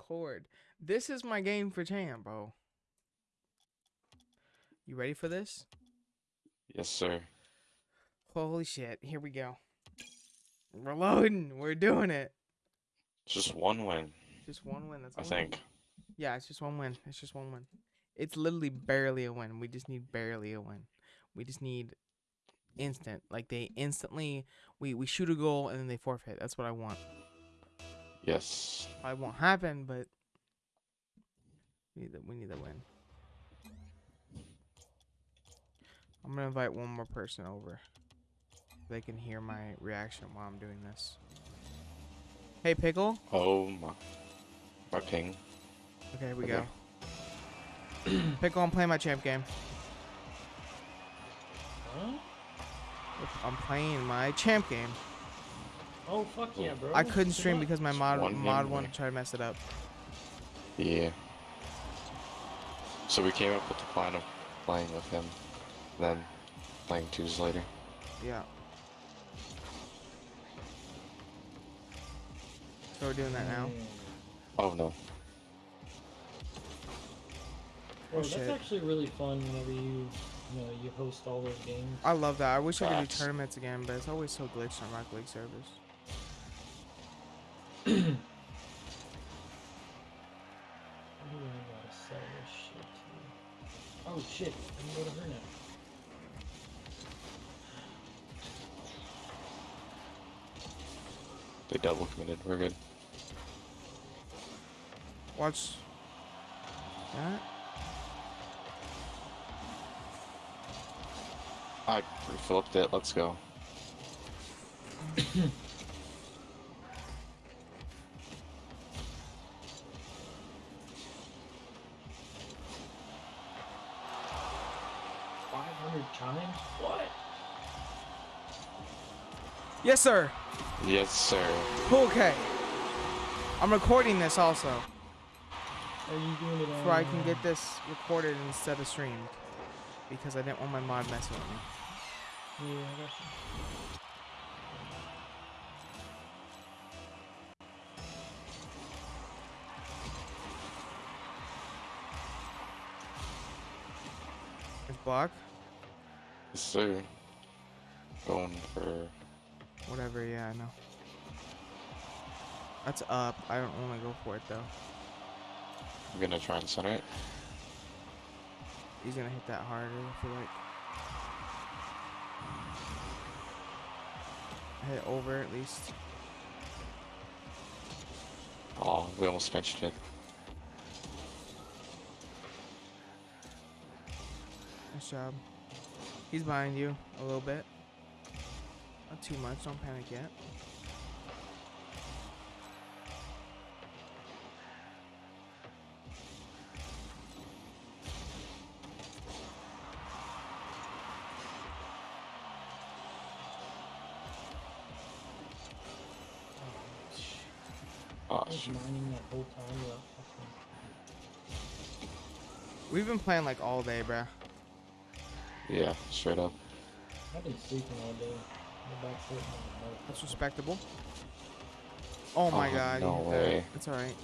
record. This is my game for champ, bro. You ready for this? Yes, sir. Holy shit! Here we go. We're loading. We're doing it. Just one win, Just one win. That's I think. need. Yeah, it's just one win. It's just one win. It's literally barely a win. We just need barely a win. We just need instant. Like they instantly we we shoot a goal and then they forfeit. That's what I want. Yes. Probably won't happen, but we need the, we need the win. I'm gonna invite one more person over. They can hear my reaction while I'm doing this. Hey, Pickle. Oh my. My ping. Okay, here we Okay. go. Pickle, I'm playing my champ game. Huh? I'm playing my champ game. Oh fuck yeah, bro. I couldn't stream because my mod one mod game one winner. tried to mess it up. Yeah. So we came up with the plan of playing with him, then playing twos later. Yeah. So we're doing that now. Oh no. Oh, Bro, that's shit. actually really fun whenever you, you know, you host all those games. I love that. I wish I could do tournaments again, but it's always so glitched on Rocket League servers. Oh shit, I can go to her now. They double committed. We're good. Watch that. I flipped it. Let's go. Five hundred times? What? Yes, sir. Yes, sir. Okay. I'm recording this also, Are you doing it on? so I can get this recorded instead of streamed, because I didn't want my mod messing with me. Yeah, I got you. It's block. Yes, sir. Going for. Whatever. Yeah, I know. That's up. I don't want to go for it though. I'm gonna try and center it. He's gonna hit that harder. I feel like. Hit over at least. Oh, we almost benched it. Nice job. He's behind you a little bit. Not too much. Don't panic yet. Oh, I was shoot. mining that whole time without fucking. We've been playing like all day, bruh. Yeah, straight up. I've been sleeping all day. My back's hurting. my mouth That's respectable. Oh my Oh, god. no way. It's alright.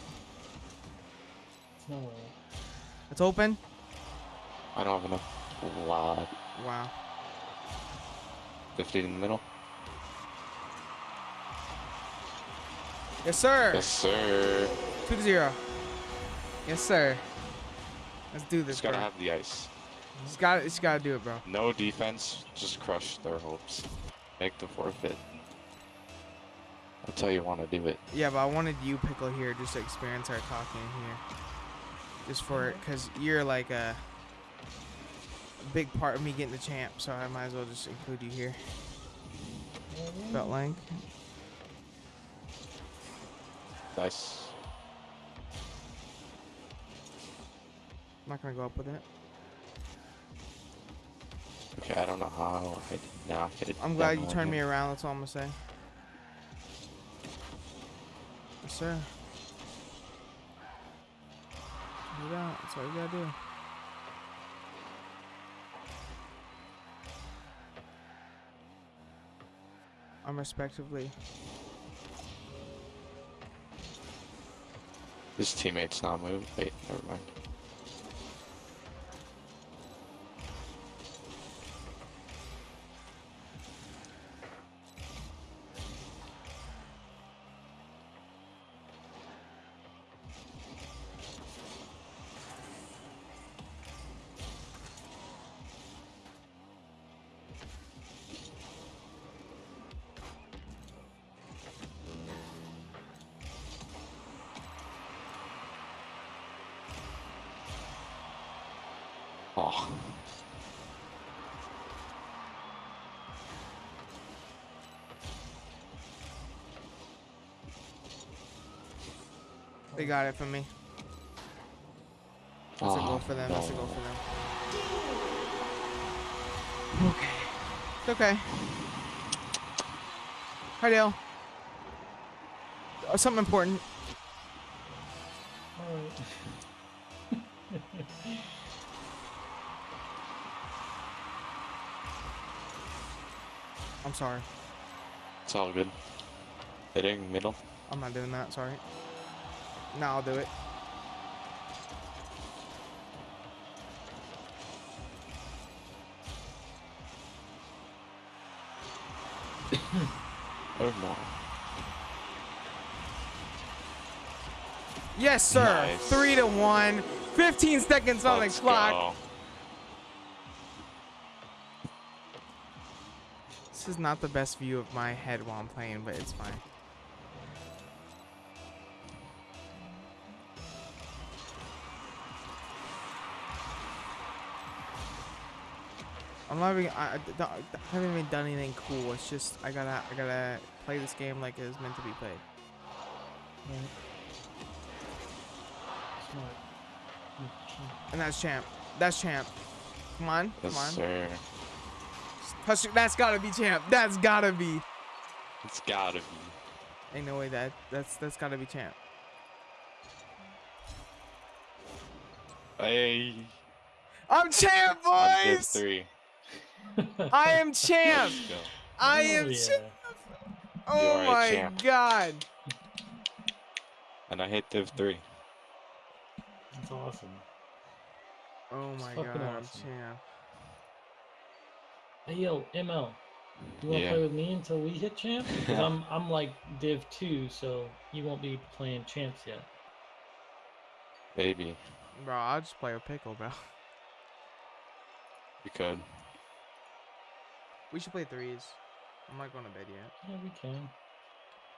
It's not alright. It's open. I don't have enough. Wow. Wow. 50 in the middle. Yes, sir. Yes, sir. Two to zero. Yes, sir. Let's do this, Just gotta bro. have the ice. Just gotta, just gotta do it, bro. No defense, just crush their hopes. Make the forfeit. That's how you want to do it. Yeah, but I wanted you, Pickle, here just to experience our talking here. Just for it, because you're like a, a big part of me getting the champ, so I might as well just include you here. Felt like. Nice. I'm not gonna go up with it. Okay, I don't know how I did not hit it. I'm glad you turned me around. That's all I'm gonna say. Yes, sir. Do that. That's all you gotta do. I'm respectively. His teammate's not moving. Wait, never mind. Oh, They got it from me. That's a oh, goal for them. That's a goal for them. Okay. It's okay. Hi, Dale. Uh, something important. Alright. I'm sorry. It's all good. Hitting middle. I'm not doing that. Sorry. No, I'll do it. Oh no. Yes, sir. Nice. Three to one. 15 seconds on Let's the clock. go. This is not the best view of my head while I'm playing, but it's fine. I'm not even. I, I, I haven't even done anything cool. It's just I gotta. I gotta play this game like it's meant to be played. Right. Smart. Good shit. And that's champ. That's champ. Come on. Yes, Come on. sir. Touch- That's gotta be champ. That's gotta be. It's gotta be. Ain't no way that. That's that's gotta be champ. Hey. I'm champ, On div boys. three. I am champ. Let's. I Oh, am yeah. champ. Oh my champ. god. And I hit div three. That's awesome. Oh my fucking god, I'm awesome. champ. Hey yo, ML. You wanna Yeah. play with me until we hit champ? Because I'm I'm like Div two, so you won't be playing champs yet. Maybe. Bro, I'll just play with pickle, bro. You could. We should play threes. I'm not going to bed yet. Yeah, we can.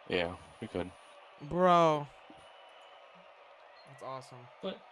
Yeah, we could. Bro. That's awesome. But